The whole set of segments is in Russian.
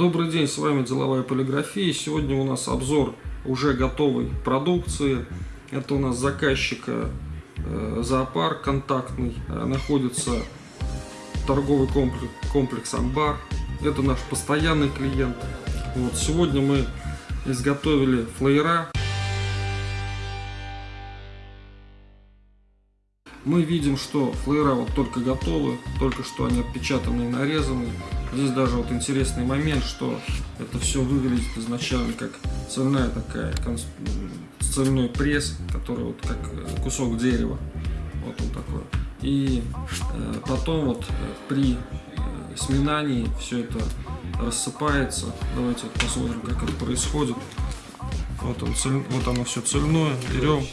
Добрый день, с вами Деловая полиграфия. Сегодня у нас обзор уже готовой продукции. Это у нас заказчика э, зоопарк контактный. Э, находится торговый комплекс, комплекс Амбар. Это наш постоянный клиент. Вот, сегодня мы изготовили флеера. Мы видим, что флеера вот только готовы, только что они отпечатаны и нарезаны. Здесь даже вот интересный момент, что это все выглядит изначально как цельная такая, цельной пресс, который вот как э, кусок дерева. Вот он такой. И э, потом вот э, при э, сминании все это рассыпается. Давайте посмотрим, как это происходит. Вот, он цель, вот оно все цельное. Берем.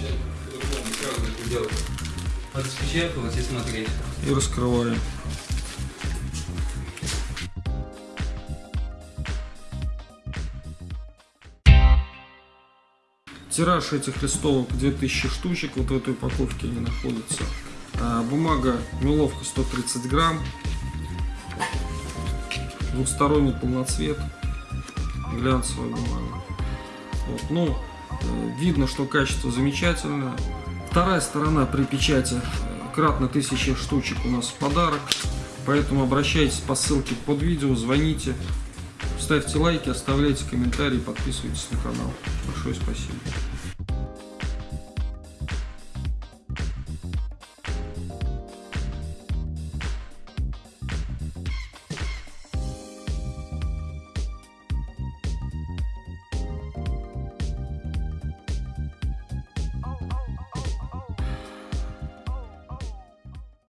Распечатывать и смотреть. И раскрываем. Тираж этих листовок 2000 штучек, вот в этой упаковке они находятся. А, бумага меловка 130 грамм, двухсторонний полноцвет, глянцевая бумага. Вот, ну, э, видно, что качество замечательное. Вторая сторона при печати э, кратно 1000 штучек у нас в подарок. Поэтому обращайтесь по ссылке под видео, звоните, ставьте лайки, оставляйте комментарии, подписывайтесь на канал. Большое спасибо.